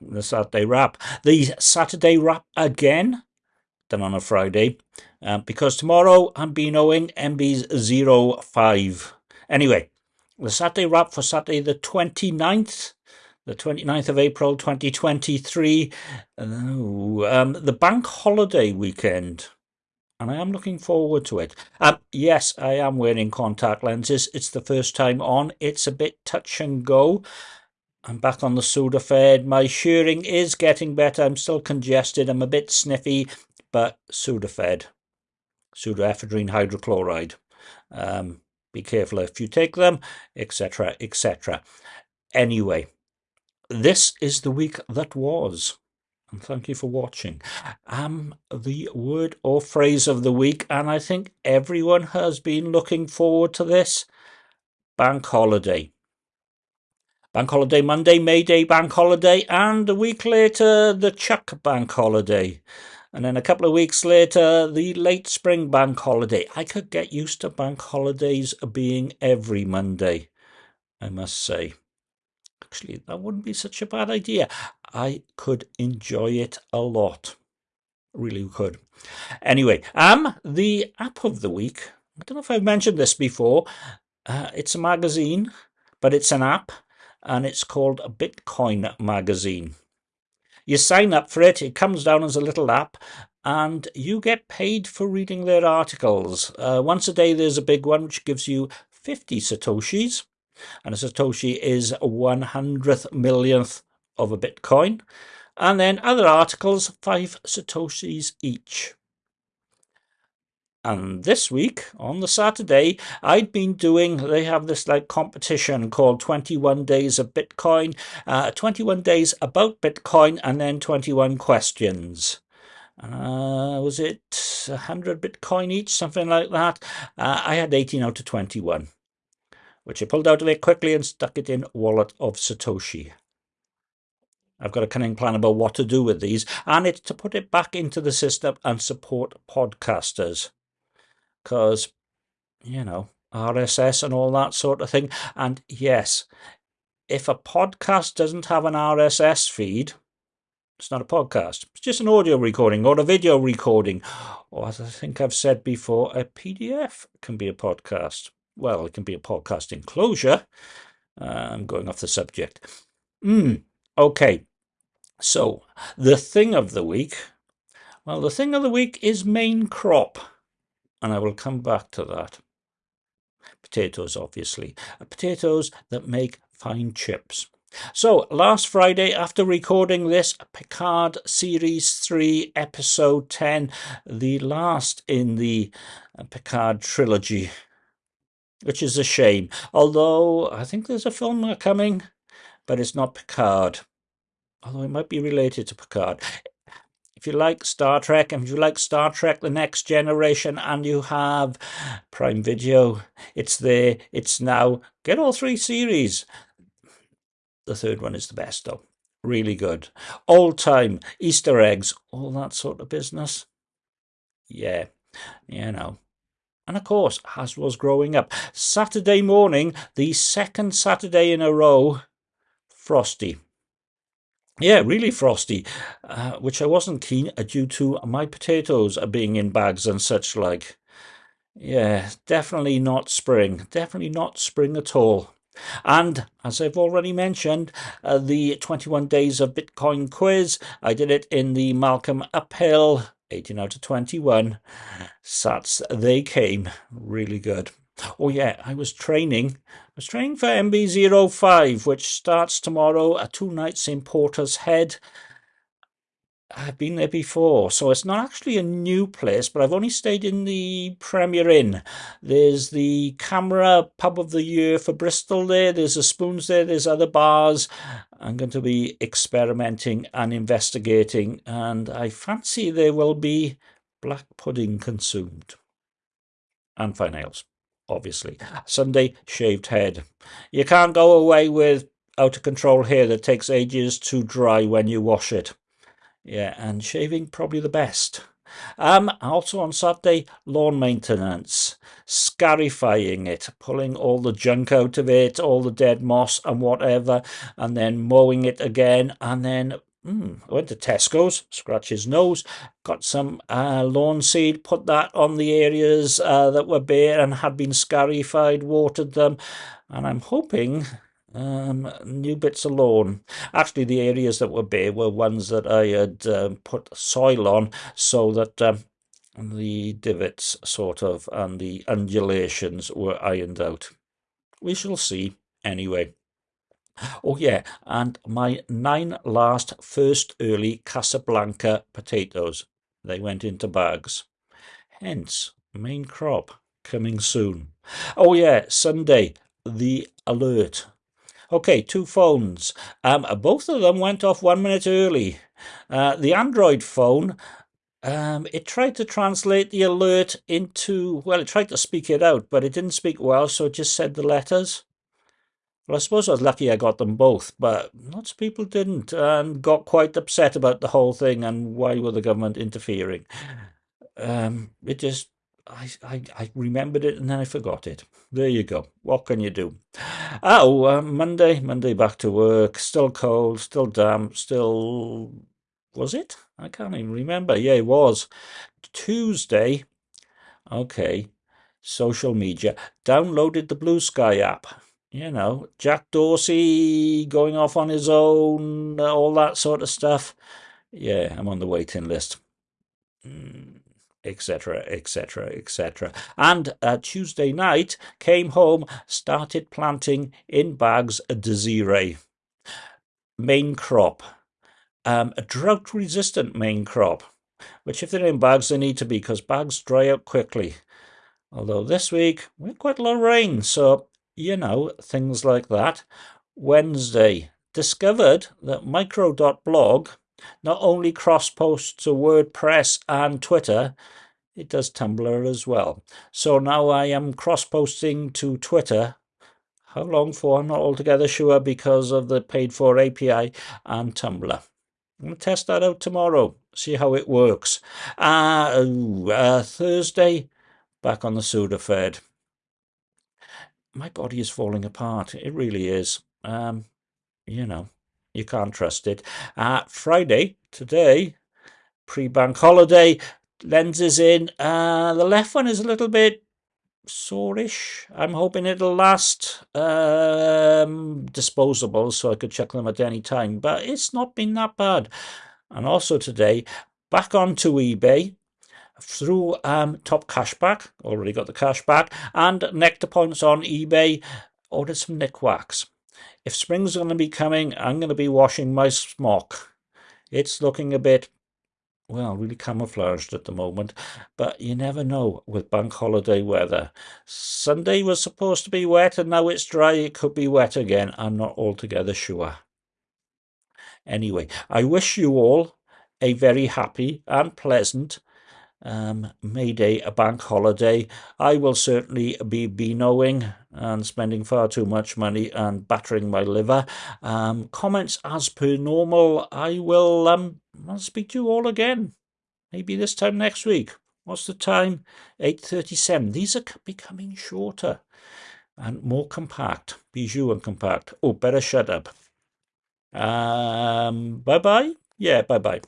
the Saturday wrap. The Saturday wrap again, done on a Friday, uh, because tomorrow I'm being owing MB's 05. Anyway, the Saturday wrap for Saturday the 29th, the 29th of April 2023, uh, um, the bank holiday weekend. And I am looking forward to it. Um, yes, I am wearing contact lenses. It's the first time on. It's a bit touch and go. I'm back on the Sudafed. My shearing is getting better. I'm still congested. I'm a bit sniffy, but Sudafed, pseudoephedrine hydrochloride. Um, be careful if you take them, etc., etc. Anyway, this is the week that was. And thank you for watching. Um, the word or phrase of the week, and I think everyone has been looking forward to this bank holiday. Bank holiday Monday, May Day bank holiday, and a week later, the Chuck bank holiday. And then a couple of weeks later, the late spring bank holiday. I could get used to bank holidays being every Monday, I must say. Actually, that wouldn't be such a bad idea. I could enjoy it a lot. Really could. Anyway, um, the app of the week. I don't know if I've mentioned this before. Uh, it's a magazine, but it's an app and it's called Bitcoin Magazine. You sign up for it, it comes down as a little app, and you get paid for reading their articles. Uh, once a day, there's a big one which gives you 50 Satoshis, and a Satoshi is a 100th millionth of a Bitcoin. And then other articles, 5 Satoshis each. And this week, on the Saturday, I'd been doing, they have this like competition called 21 Days of Bitcoin, uh, 21 Days about Bitcoin, and then 21 questions. Uh, was it 100 Bitcoin each, something like that? Uh, I had 18 out of 21, which I pulled out of it quickly and stuck it in Wallet of Satoshi. I've got a cunning plan about what to do with these, and it's to put it back into the system and support podcasters because, you know, RSS and all that sort of thing. And yes, if a podcast doesn't have an RSS feed, it's not a podcast. It's just an audio recording or a video recording. Or as I think I've said before, a PDF can be a podcast. Well, it can be a podcast enclosure. Uh, I'm going off the subject. Mm, okay. So, the thing of the week. Well, the thing of the week is main crop and I will come back to that. Potatoes, obviously. Uh, potatoes that make fine chips. So, last Friday, after recording this Picard Series 3, Episode 10, the last in the uh, Picard trilogy, which is a shame. Although, I think there's a film coming, but it's not Picard. Although it might be related to Picard if you like Star Trek, and if you like Star Trek The Next Generation, and you have Prime Video, it's there, it's now. Get all three series. The third one is the best, though. Really good. Old time, Easter eggs, all that sort of business. Yeah, you know. And of course, as was growing up, Saturday morning, the second Saturday in a row, Frosty. Yeah, really frosty, uh, which I wasn't keen uh, due to my potatoes being in bags and such like. Yeah, definitely not spring. Definitely not spring at all. And as I've already mentioned, uh, the 21 Days of Bitcoin quiz, I did it in the Malcolm Uphill, 18 out of 21. Sats, they came. Really good. Oh yeah, I was training. I was training for MB05, which starts tomorrow at two nights in Portishead. I've been there before, so it's not actually a new place, but I've only stayed in the Premier Inn. There's the CAMRA Pub of the Year for Bristol there, there's the Spoons there, there's other bars. I'm going to be experimenting and investigating, and I fancy there will be black pudding consumed and fine ales obviously. Sunday, shaved head. You can't go away with out of control hair that takes ages to dry when you wash it. Yeah, and shaving probably the best. Um, also on Saturday, lawn maintenance, scarifying it, pulling all the junk out of it, all the dead moss and whatever, and then mowing it again, and then Mm, I went to Tesco's, scratch his nose, got some uh, lawn seed, put that on the areas uh, that were bare and had been scarified, watered them, and I'm hoping um, new bits of lawn. Actually, the areas that were bare were ones that I had uh, put soil on so that um, the divots, sort of, and the undulations were ironed out. We shall see anyway. Oh yeah, and my nine last first early Casablanca potatoes. They went into bags. Hence, main crop coming soon. Oh yeah, Sunday, the alert. Okay, two phones. Um, both of them went off one minute early. Uh, the Android phone, um, it tried to translate the alert into, well, it tried to speak it out, but it didn't speak well, so it just said the letters. Well, I suppose I was lucky I got them both, but lots of people didn't and got quite upset about the whole thing and why were the government interfering. Um, it just, I, I, I remembered it and then I forgot it. There you go. What can you do? Oh, uh, Monday, Monday back to work. Still cold, still damp, still. Was it? I can't even remember. Yeah, it was. Tuesday. Okay. Social media. Downloaded the Bluesky app you know, Jack Dorsey going off on his own, all that sort of stuff. Yeah, I'm on the waiting list. Etc., etc., etc. And uh, Tuesday night, came home, started planting in bags a Desiree. Main crop. Um, a drought resistant main crop, which if they're in bags, they need to be because bags dry out quickly. Although this week we had quite a lot of rain, so you know, things like that. Wednesday, discovered that micro.blog not only cross posts to WordPress and Twitter, it does Tumblr as well. So now I am cross posting to Twitter. How long for? I'm not altogether sure because of the paid for API and Tumblr. I'm going to test that out tomorrow, see how it works. Uh, uh, Thursday, back on the Sudafed my body is falling apart. It really is. Um, you know, you can't trust it. Uh, Friday, today, pre-bank holiday, lenses in. Uh, the left one is a little bit soreish. I'm hoping it'll last. Um, disposable, so I could check them at any time. But it's not been that bad. And also today, back onto eBay through um, Top Cashback, already got the cashback, and Nectar Points on eBay, ordered some Nikwax. If spring's going to be coming, I'm going to be washing my smock. It's looking a bit, well, really camouflaged at the moment, but you never know with bank holiday weather. Sunday was supposed to be wet and now it's dry. It could be wet again. I'm not altogether sure. Anyway, I wish you all a very happy and pleasant um, May Day, a bank holiday. I will certainly be Beanoing and spending far too much money and battering my liver. Um, comments as per normal. I will um, I'll speak to you all again. Maybe this time next week. What's the time? 8.37. These are becoming shorter and more compact. Bijou and compact. Oh, better shut up. Um, bye-bye. Yeah, bye-bye.